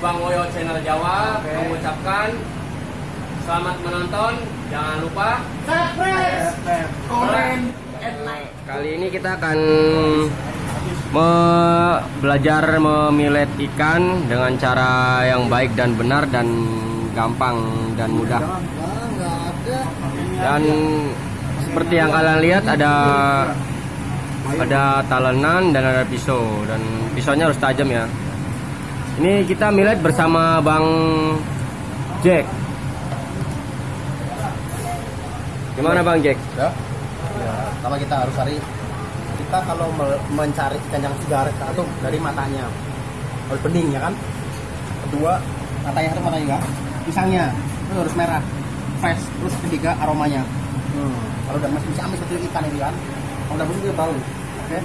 Bang Woyo Channel Jawa mengucapkan selamat menonton. Jangan lupa Subscribe, komen, and like. Kali ini kita akan me- belajar memilet ikan dengan cara yang baik dan benar dan gampang dan mudah. Dan seperti yang kalian lihat ada ada talenan dan ada pisau dan pisaunya harus tajam ya. Ini kita milet bersama Bang Jack. Gimana Bang Jack? ya. ya pertama kita harus cari kita kalau me- mencari ikan yang segar itu dari matanya harus bening ya kan kedua matanya itu matanya enggak pisangnya itu harus merah fresh terus ketiga aromanya hmm. kalau udah masih bisa amis seperti ikan ini kan kalau udah bening dia bau oke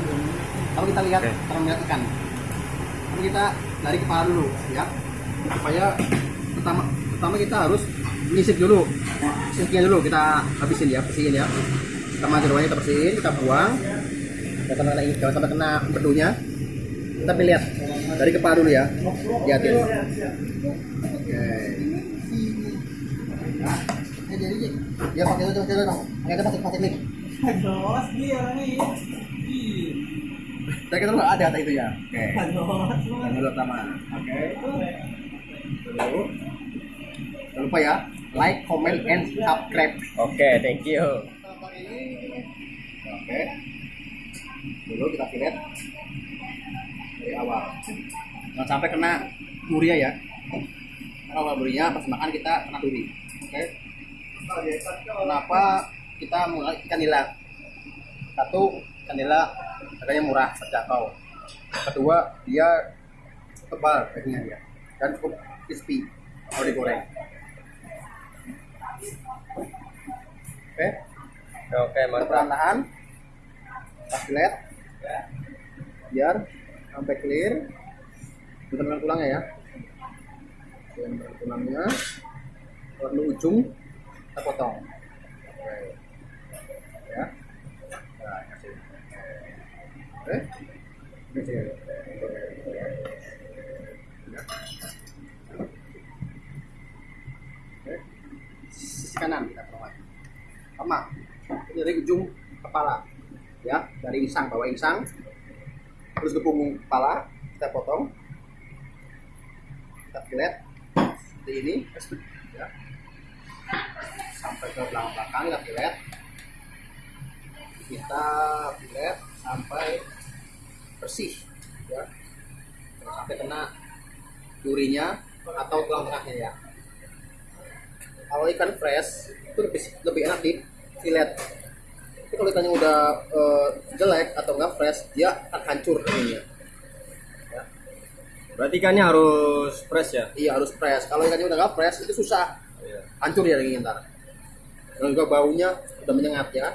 kalau kita lihat Oke. cara melihat ikan Lalu kita dari kepala dulu ya. Supaya pertama pertama kita harus nyisip dulu. Sisipnya dulu kita habisin ya bersihin ya. Sama jeruannya kita bersihin kita buang. Jangan sampai kena jangan sampai kena bedunya. Tapi lihat dari kepala dulu ya. Lihatin. Oke. Eh, ya pakai itu pakai itu pakai itu pakai pakai Aduh, dia nih. Saya kira nggak ada kata itu ya oke yang dulu pertama oke dulu jangan lupa ya like comment and subscribe Oke, thank you. Oke. Dulu kita filet dari awal. Jangan sampai kena durinya ya. Karena awal durinya pas makan kita kena duri. Oke. Kenapa kita mulai ikan nila? Satu, ikan nila harganya murah, terjangkau. Kedua, dia tebal dagingnya dia dan cukup crispy kalau digoreng. Oke. Oke, mantap. perlahan pas filet biar sampai clear dengan tulangnya ya dengan tulangnya lalu ujung kita potong ya nah, kasih. Sisi kanan kita lagi sama dari ujung kepala ya dari insang bawa insang terus ke punggung kepala kita potong kita filet seperti ini ya. Sampai ke belakang belakang kita filet kita filet sampai bersih ya. Sampai kena durinya atau tulang tengahnya ya. Kalau ikan fresh itu lebih lebih enak di filet tapi kalau ikannya udah eh, jelek atau enggak fresh dia akan hancur ininya Berarti ikannya harus fresh ya? iya harus fresh. Kalau ikannya udah nggak fresh itu susah. Iya. hancur ya dagingnya ntar. Dan juga baunya udah menyengat ya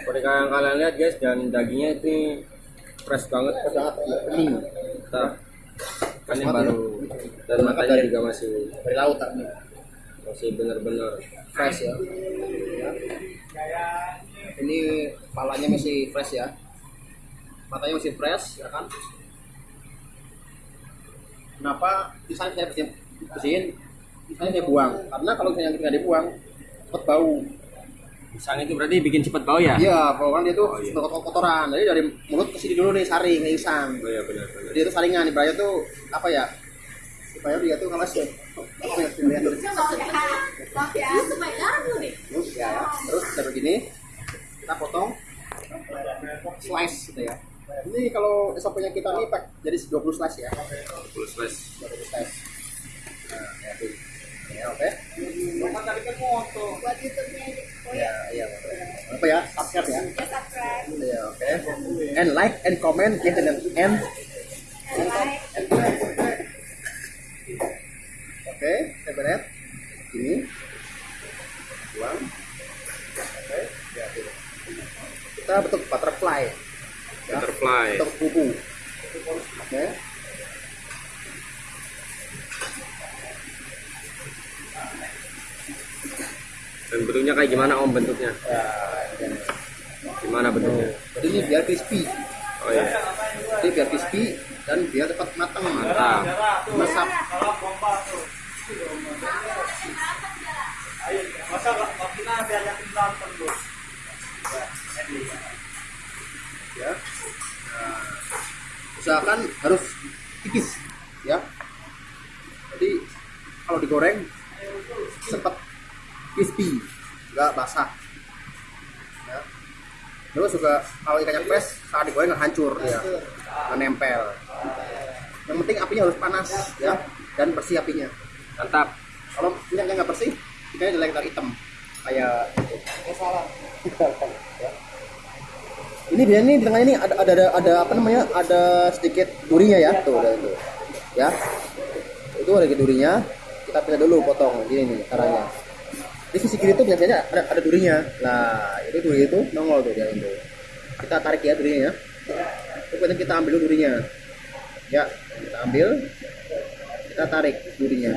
Seperti yang kalian lihat guys, dan dagingnya itu fresh banget. bening Nah, ikannya banget baru. dan matanya juga masih dari laut masih benar-benar fresh ya. Ini palanya masih fresh ya. Matanya masih fresh ya kan? Kenapa misalnya saya bersihin, misalnya saya buang. Karena kalau misalnya nggak dibuang cepet bau Pisang itu berarti bikin cepat bau ya? iya bau kan dia tuh Oh, iya. kotoran jadi dari mulut ke sini dulu nih saring nih isang. Oh iya benar-benar. dia tuh saringan ibaratnya tuh apa ya? Supaya dia tuh apa ya terus ya terus kita begini. Kita potong. Slice gitu ya. Ini kalau SOP nya kita nih pak jadi 20 slice ya. Full slice. 20 slice. Nah ya tuh ya oke ya iya apa ya subscribe ya ya oke and like and comment and and and Oke, saya beres. Ini. Buang. Oke, ya gitu. Kita bentuk butterfly. Ya, Butterfly. Bentuk kuku. Oke. Dan bentuknya kayak gimana om bentuknya? Ya. Gimana bentuknya? Jadi ini biar crispy. Oh iya. Jadi biar crispy dan biar cepat matang. Mantap. Mesap Kalau pompa tuh. Ayo, masa nggak nggak kita biar yakin nonton tuh. Ya, usahakan harus tipis ya jadi kalau digoreng cepat crispy nggak basah. Ya. terus juga kalau ikannya fresh saat digoreng nggak hancur ya. Nggak nempel yang penting apinya harus panas ya dan bersih apinya. Mantap. kalau minyaknya nggak bersih ikannya jelek ntar hitam. Kayak Eh salah. Ya. ini dia nih di tengah ini ada, ada ada ada apa namanya? Ada sedikit durinya ya. Tuh ada itu. Ya. Itu ada sedikit durinya. Kita pilih dulu potong. Gini nih caranya di sisi kiri itu biasanya ada, ada durinya. Nah itu duri itu nongol tuh dia itu kita tarik ya durinya ya. Kemudian kita ambil dulu durinya. Ya kita ambil. Kita tarik durinya.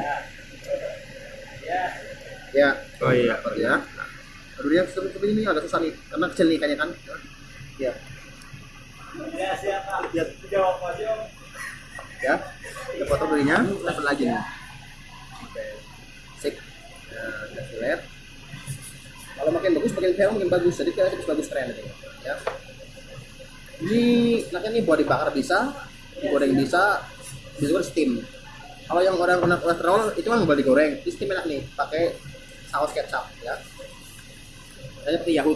Ya. Oh iya. ya. Durinya seperti ini agak susah nih. Karena kecil nih ikannya kan. Ya. Ya siapa? Ya ya. Kita potong durinya. Kita lagi nih oke sik nah, filet kalau makin bagus makin fair makin bagus. Jadi kita harus bagus keren gitu ya. Ini enaknya nih buat dibakar bisa digoreng bisa bisa juga steam. Kalau yang orang kena kolesterol itu kan boleh digoreng. Di steam enak nih pakai saus kecap ya. Kayaknya seperti Yahoo.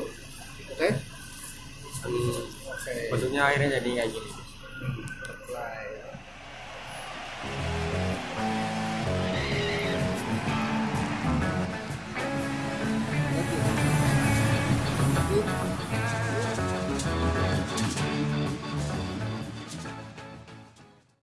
Oke? Hmm, bentuknya akhirnya jadi kayak gini.